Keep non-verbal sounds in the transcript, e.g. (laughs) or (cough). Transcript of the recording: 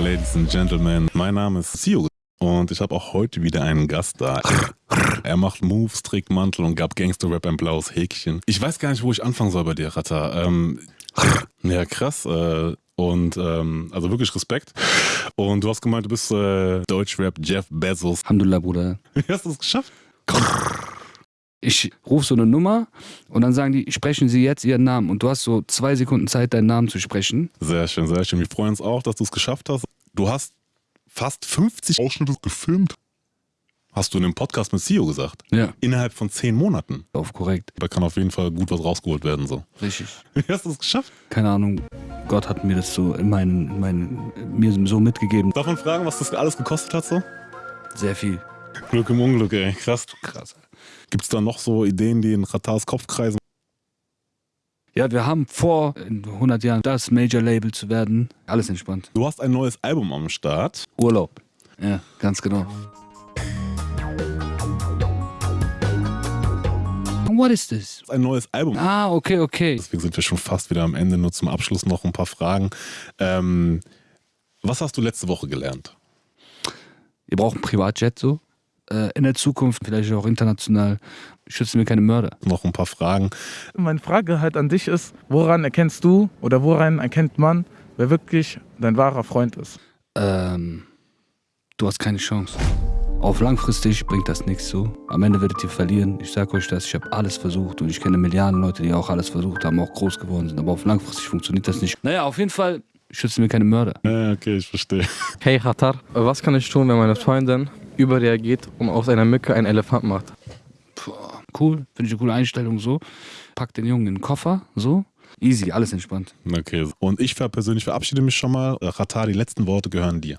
Ladies and Gentlemen, mein Name ist Sio und ich habe auch heute wieder einen Gast da. Er macht Moves, trägt Mantel und gab Gangster-Rap ein blaues Häkchen. Ich weiß gar nicht, wo ich anfangen soll bei dir, Rata. Ähm, ja, krass. Äh, und ähm, also wirklich Respekt. Und du hast gemeint, du bist äh, Deutschrap Jeff Bezos. Alhamdulillah, Bruder. Wie hast du es geschafft? Ich rufe so eine Nummer und dann sagen die, sprechen Sie jetzt Ihren Namen. Und du hast so zwei Sekunden Zeit, deinen Namen zu sprechen. Sehr schön, sehr schön. Wir freuen uns auch, dass du es geschafft hast. Du hast fast 50 Ausschnitte gefilmt. Hast du in einem Podcast mit CEO gesagt? Ja. Innerhalb von zehn Monaten. Auf korrekt. Da kann auf jeden Fall gut was rausgeholt werden. So. Richtig. (laughs) Wie hast du es geschafft? Keine Ahnung. Gott hat mir das so in meinen, in meinen, mir so mitgegeben. Darf man fragen, was das alles gekostet hat so? Sehr viel. Glück im Unglück, ey. Krass. Krass. Gibt es da noch so Ideen, die in Ratars Kopf kreisen? Ja, wir haben vor, in 100 Jahren das Major-Label zu werden. Alles entspannt. Du hast ein neues Album am Start. Urlaub. Ja, ganz genau. What is this? Ein neues Album. Ah, okay, okay. Deswegen sind wir schon fast wieder am Ende. Nur zum Abschluss noch ein paar Fragen. Ähm, was hast du letzte Woche gelernt? Ihr braucht ein Privatjet so. Äh, in der Zukunft, vielleicht auch international, schützen wir keine Mörder. Noch ein paar Fragen. Meine Frage halt an dich ist, woran erkennst du oder woran erkennt man, wer wirklich dein wahrer Freund ist? Ähm, du hast keine Chance. Auf langfristig bringt das nichts so. Am Ende werdet ihr verlieren. Ich sag euch das, ich habe alles versucht und ich kenne Milliarden Leute, die auch alles versucht haben, auch groß geworden sind. Aber auf langfristig funktioniert das nicht. Naja, auf jeden Fall schützen wir keine Mörder. Ja, okay, ich verstehe. Hey Hatar, was kann ich tun, wenn meine Freundin überreagiert und aus einer Mücke einen Elefant macht? Puh, cool, finde ich eine coole Einstellung so. Pack den Jungen in den Koffer, so. Easy, alles entspannt. Okay. Und ich persönlich verabschiede mich schon mal. Ratar, die letzten Worte gehören dir.